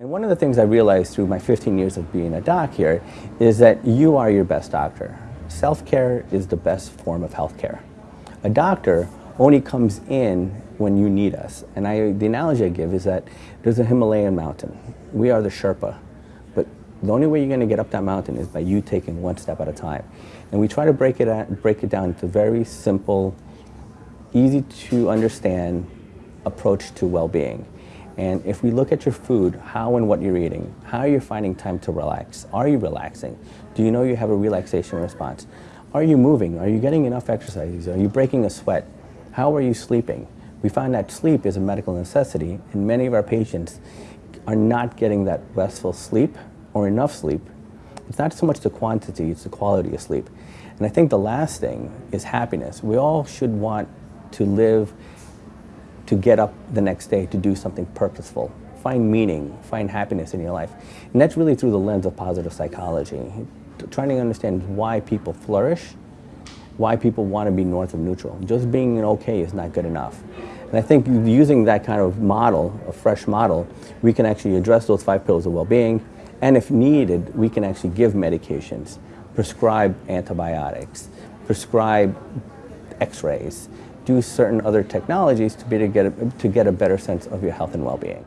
And one of the things I realized through my 15 years of being a doc here is that you are your best doctor. Self-care is the best form of healthcare. A doctor only comes in when you need us. And I, the analogy I give is that there's a Himalayan mountain. We are the Sherpa. But the only way you're going to get up that mountain is by you taking one step at a time. And we try to break it, at, break it down into very simple, easy to understand approach to well-being. And if we look at your food, how and what you're eating, how are you finding time to relax? Are you relaxing? Do you know you have a relaxation response? Are you moving? Are you getting enough exercise? Are you breaking a sweat? How are you sleeping? We find that sleep is a medical necessity and many of our patients are not getting that restful sleep or enough sleep. It's not so much the quantity, it's the quality of sleep. And I think the last thing is happiness. We all should want to live to get up the next day to do something purposeful. Find meaning, find happiness in your life. And that's really through the lens of positive psychology. Trying to understand why people flourish, why people want to be north of neutral. Just being okay is not good enough. And I think using that kind of model, a fresh model, we can actually address those five pillars of well-being, and if needed, we can actually give medications, prescribe antibiotics, prescribe x-rays, do certain other technologies to, be to, get a, to get a better sense of your health and well-being.